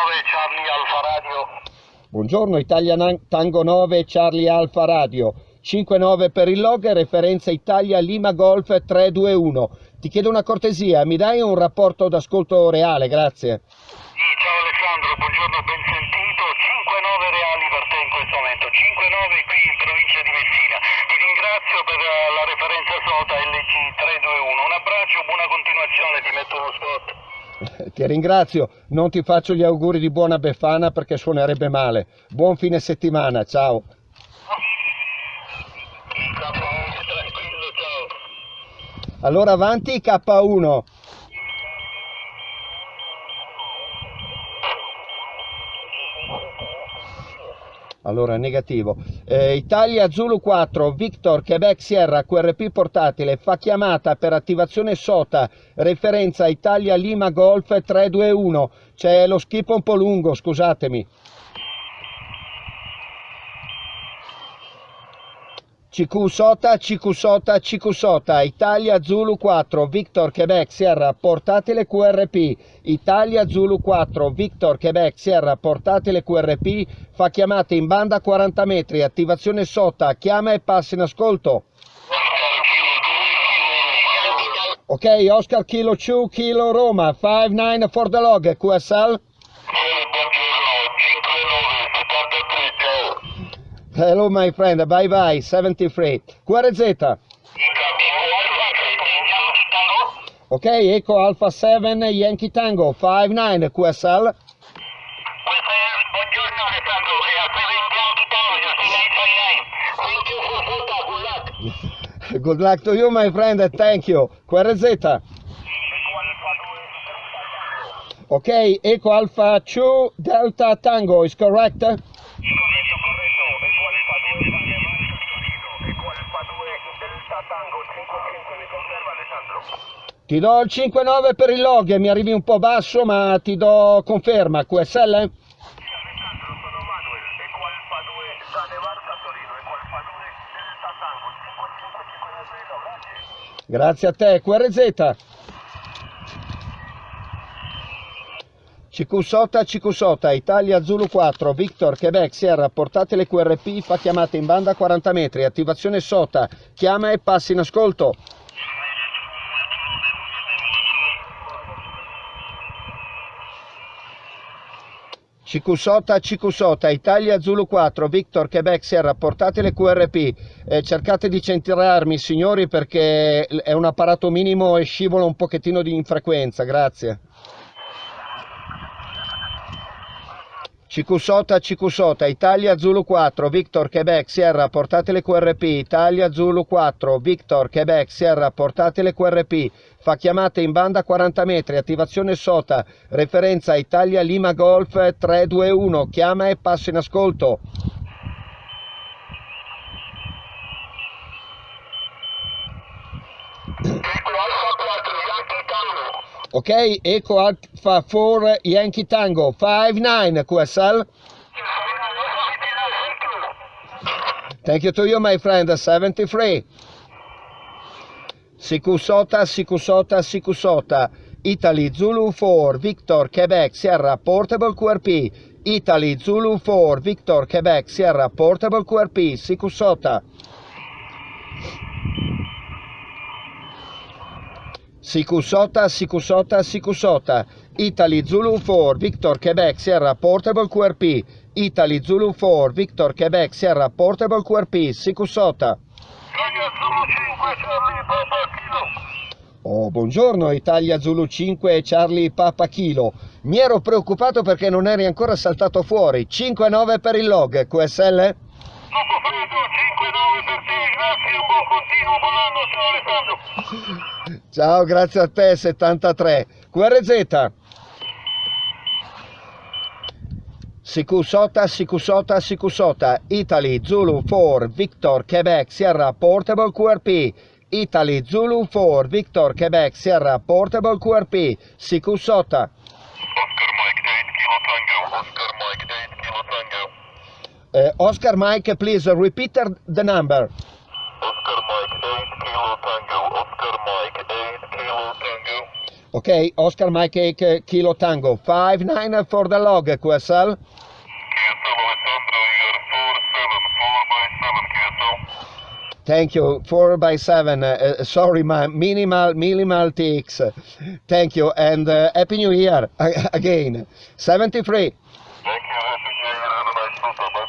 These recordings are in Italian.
Charlie Alfa Radio. Buongiorno, Italia Tango 9 Charlie Alfa Radio. 59 per il log, referenza Italia Lima Golf 321. Ti chiedo una cortesia, mi dai un rapporto d'ascolto reale, grazie. Sì, ciao Alessandro, buongiorno, ben sentito. 5-9 reali per te in questo momento. 5-9 qui in provincia di Messina. Ti ringrazio per eh, la referenza SOTA LG 321. Un abbraccio, buona continuazione, ti metto uno spot. Ti ringrazio, non ti faccio gli auguri di buona Befana perché suonerebbe male. Buon fine settimana, ciao. Allora avanti K1. Allora, negativo. Eh, Italia Zulu 4, Victor, Quebec Sierra, QRP portatile, fa chiamata per attivazione SOTA, referenza Italia Lima Golf 321. C'è lo skip un po' lungo, scusatemi. CQ Sota, CQ Sota, CQ Sota, Italia Zulu 4, Victor Quebec Sierra, portatile QRP, Italia Zulu 4, Victor Quebec Sierra, portatile QRP, fa chiamate in banda a 40 metri, attivazione Sota, chiama e passa in ascolto. Ok, Oscar Kilo 2, Kilo Roma, 5-9 for the log, QSL. Hello my friend, bye bye, 73. QRZ. Ok, Eco Alpha 7, Yankee Tango, 5-9, QSL. Buongiorno Alessandro, a Bianchi Tango, 6929. Thank you for photo, good luck. To you my friend, thank you. QRZ. Ok, Eco Alpha 2, Delta Tango, is correct? Tango 55 mi conferma Alessandro? Ti do il 5-9 per il log, mi arrivi un po' basso ma ti do conferma, QSL? Sì Alessandro, sono Manuel, e quale fa 2 Sane Barca Torino, e quale fa 2 Delta Tango 55 grazie. Grazie a te, QRZ. CQ Sota, CQ Sota, Italia Zulu 4, Victor, Quebec, Sierra, portate le QRP, fa chiamate in banda a 40 metri, attivazione Sota, chiama e passi in ascolto. CQ Sota, CQ Sota, Italia Zulu 4, Victor, Quebec, Sierra, portate le QRP, eh, cercate di centrarmi signori perché è un apparato minimo e scivola un pochettino di in frequenza, grazie. CQ Sota, CQ Sota, Italia Zulu 4, Victor, Quebec, Sierra, portate le QRP, Italia Zulu 4, Victor, Quebec, Sierra, portate le QRP, fa chiamate in banda a 40 metri, attivazione Sota, referenza Italia Lima Golf 321, chiama e passa in ascolto. Eco Alfa 4 Yankee Tango. Ok, Eco Alpha 4 Yankee Tango 59 QSL. Thank you to you my friend 73. Sikusota, Sikusota, Sikusota. Italy Zulu 4 Victor Quebec Sierra Portable QRP. Italy Zulu 4 Victor Quebec Sierra Portable QRP Sikusota. Sikusota, Sikusota, Sikusota. Italy Zulu 4 Victor Quebec Sierra Portable QRP. Italy Zulu 4 Victor Quebec Sierra Portable QRP Sikusota. Italia Zulu 5 Charlie Papa Kilo. Oh, buongiorno Italia Zulu 5 Charlie Papa Kilo. Mi ero preoccupato perché non eri ancora saltato fuori. 5-9 per il log, QSL? Dopo freddo 5-9 grazie, ciao grazie a te 73. QRZ. Sikusota, Sikusota, Sikusota. Italy Zulu 4 Victor Quebec Sierra Portable QRP. Italy Zulu 4 Victor Quebec Sierra Portable QRP. Sikusota. Eh, Oscar Mike, please repeat the number. Oscar Mike 8 Kilo Tango, Oscar Mike 8 Kilo Tango. Okay, Oscar Mike 8 Kilo Tango, 5-9 for the log, QSL. QSL Alessandro, you're 4-7, 4 by 7 QSL. Thank you, 4 by 7 uh, sorry, ma minimal, minimal ticks. Thank you, and uh, Happy New Year again. 73. Thank you, Happy New Year, have a nice.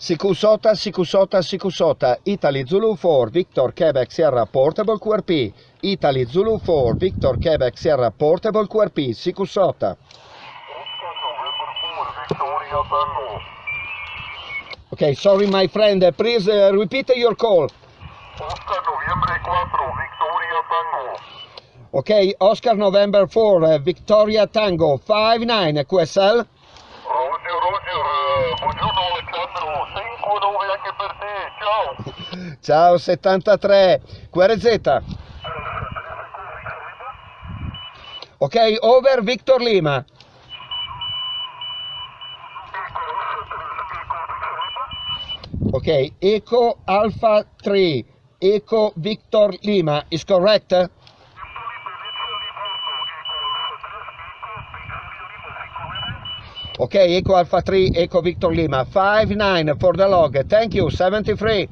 Sikusota, Sikusota, Sikusota, Italy Zulu 4, Victor Quebec Sierra Portable QRP, Italy Zulu 4, Victor Quebec Sierra Portable QRP, Sikusota. Oscar November 4, Victoria Tango. Okay, sorry my friend, uh, please uh, repeat your call. Oscar Noviembre 4, Victoria Tango. Ok, Oscar November 4, uh, Victoria Tango, 5-9, QSL. Roger, Roger, eh, buongiorno Alessandro, 5-9 anche per te, ciao. Ciao 73, QRZ. Ok, over Victor Lima. Ok, Eco Alpha 3, Eco Victor Lima, is correct? Ok, Eco Alpha 3, Eco Victor Lima, 5-9 for the log, thank you, 73.